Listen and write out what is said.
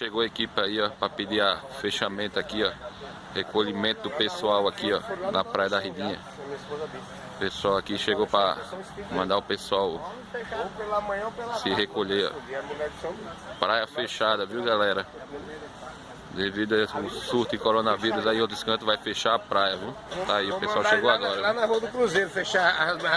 Chegou a equipe aí, ó, pra pedir a fechamento aqui, ó. Recolhimento do pessoal aqui, ó, na Praia da Ridinha. O pessoal aqui chegou pra mandar o pessoal se recolher. ó. Praia fechada, viu, galera? Devido ao surto de coronavírus aí, outros cantos vai fechar a praia, viu? Tá aí, o pessoal chegou agora. Lá na Rua do Cruzeiro, fechar